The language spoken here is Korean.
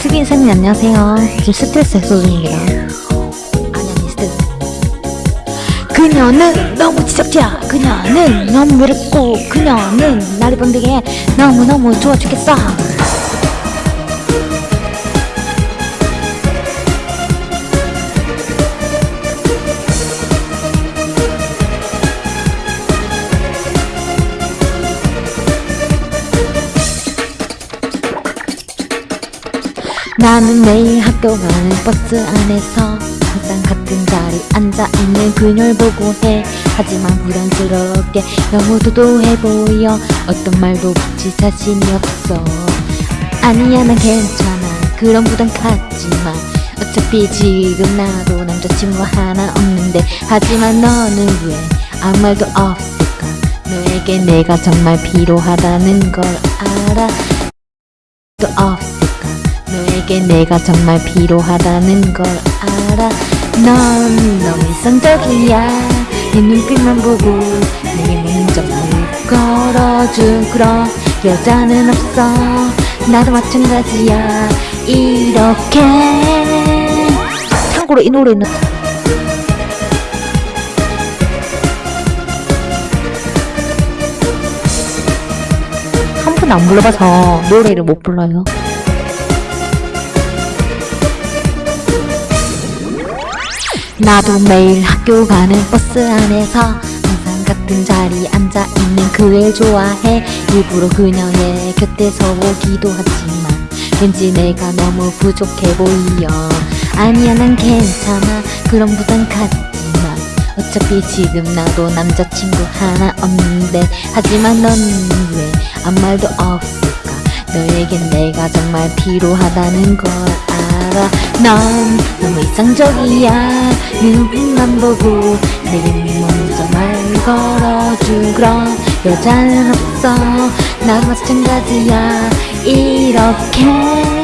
수빈쌤님 안녕하세요. 지금 스트레스 해소 중입니다. 아니 아니 스트레스. 그녀는 너무 지적이야. 그녀는 너무 외롭고 그녀는 나를 본드게 너무너무 좋아 죽겠어. 나는 매일 학교 가는 버스 안에서 항상 같은 자리 앉아있는 그녀를 보고 해. 하지만 부담스럽게 너무 도도해 보여. 어떤 말도 붙일 자신이 없어. 아니야 난 괜찮아. 그런 부담 갖지마. 어차피 지금 나도 남자친구 하나 없는데. 하지만 너는 왜 아무 말도 없을까? 너에게 내가 정말 필요하다는 걸 알아. 또 없을까 너에게 내가 정말 필요하다는 걸 알아. 넌 너무 이성적이야. 네 눈빛만 보고 내게 먼저 물 걸어준 그런 여자는 없어. 나도 마찬가지야. 이렇게. 참고로 이 노래는 한 번 안 불러봐서 노래를 못 불러요 나도 매일 학교 가는 버스 안에서 항상 같은 자리에 앉아있는 그를 좋아해. 일부러 그녀의 곁에서 오기도 하지만 왠지 내가 너무 부족해 보여 아니야 난 괜찮아. 그런 부담 갖지 마 어차피 지금 나도 남자친구 하나 없는데. 하지만 넌 왜 아무 말도 없을까? 너에겐 내가 정말 필요하다는 걸 알아 넌 너무 이상적이야. 눈빛만 보고 내게 먼저 말 걸어준 그런 여자는 없어. 나도 마찬가지야. 이렇게